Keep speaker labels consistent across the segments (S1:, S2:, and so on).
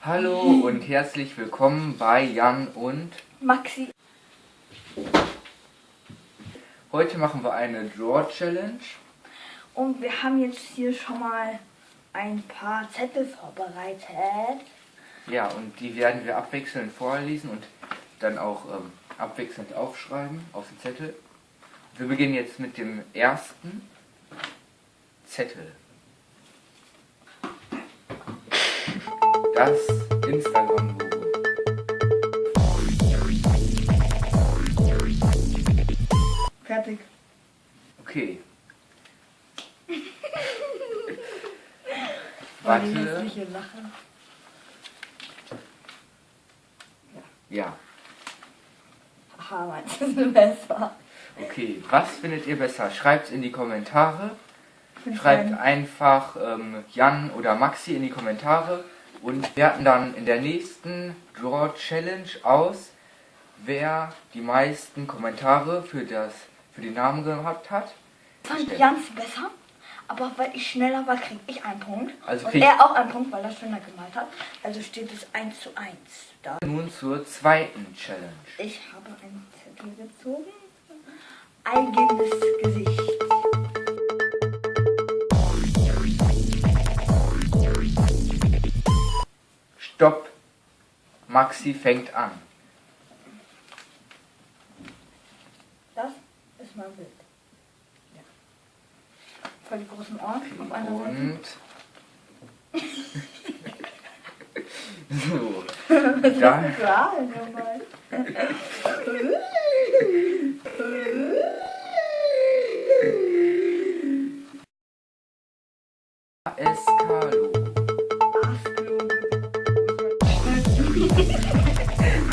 S1: Hallo und herzlich willkommen bei Jan und
S2: Maxi.
S1: Heute machen wir eine Draw Challenge.
S2: Und wir haben jetzt hier schon mal ein paar Zettel vorbereitet.
S1: Ja, und die werden wir abwechselnd vorlesen und dann auch ähm, abwechselnd aufschreiben auf den Zettel. Wir beginnen jetzt mit dem ersten Zettel. Das Instagram-Logo.
S2: Fertig.
S1: Okay. Warte. Ja.
S2: Du ist besser?
S1: Okay. Was findet ihr besser? Schreibt in die Kommentare. Schreibt einfach ähm, Jan oder Maxi in die Kommentare und werten dann in der nächsten Draw Challenge aus, wer die meisten Kommentare für das für den Namen gehabt hat.
S2: Fand Jans besser, aber weil ich schneller war, krieg ich einen Punkt.
S1: Also
S2: und er auch einen Punkt, weil er schöner gemalt hat. Also steht es 1 zu 1 da.
S1: Nun zur zweiten Challenge.
S2: Ich habe einen Zettel gezogen. Eigenes Gesicht.
S1: Stopp. Maxi fängt an.
S2: Das ist mein Bild. Ja. Voll die großen Ohren auf einer.
S1: Und so.
S2: Für nochmal?
S1: Escalo.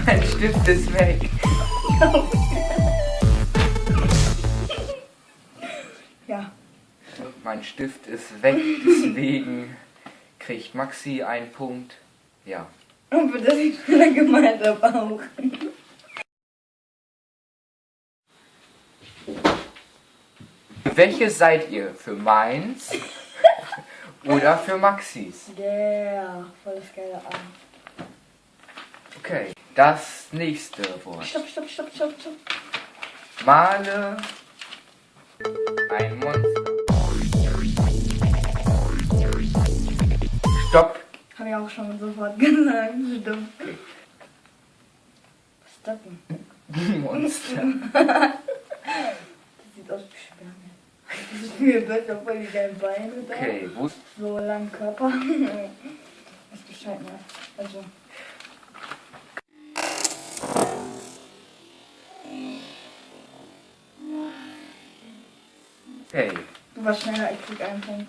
S1: Mein Stift ist weg. Mein Stift ist weg, deswegen kriegt Maxi einen Punkt. Ja.
S2: Und für das ich schneller gemalt habe auch.
S1: Welche seid ihr? Für meins oder für Maxis?
S2: Yeah, voll das geile Arm.
S1: Okay, das nächste Wort.
S2: Stopp, stopp, stopp, stopp, stopp.
S1: Male ein Monster. Stopp.
S2: Hab ich auch schon sofort gesagt. Stimmt. Was ist das denn?
S1: Monster.
S2: Das sieht aus wie Spermien. Das ist viel besser, voll die geilen Beine da.
S1: Okay, wo ist
S2: So lang Körper. Was Bescheid mehr. Also.
S1: Okay,
S2: Du warst schneller, ich krieg einen Punkt.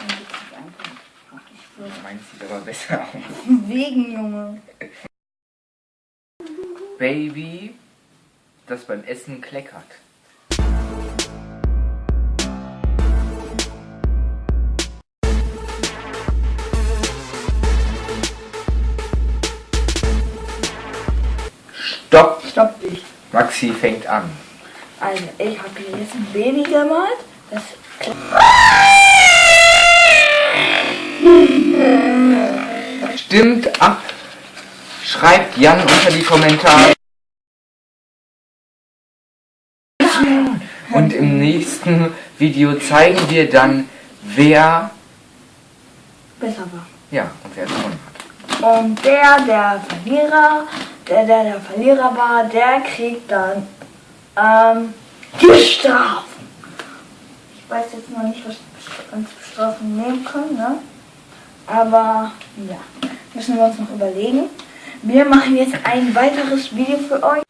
S2: Und du kriegst einen Punkt. Schwöre.
S1: meins sieht aber besser aus.
S2: Wegen, Junge.
S1: Baby, das beim Essen kleckert. Stopp!
S2: Stopp dich.
S1: Maxi fängt an.
S2: Also, ich habe hier jetzt ein Baby gemalt. Das
S1: Stimmt ab! Schreibt Jan unter die Kommentare. Und im nächsten Video zeigen wir dann, wer
S2: besser war.
S1: ja und wer gewonnen hat.
S2: Und der, der Verlierer, der, der der Verlierer war, der kriegt dann ähm, die Strafen. Ich weiß jetzt noch nicht, was wir uns Strafen nehmen können, ne? Aber ja, müssen wir uns noch überlegen. Wir machen jetzt ein weiteres Video für euch.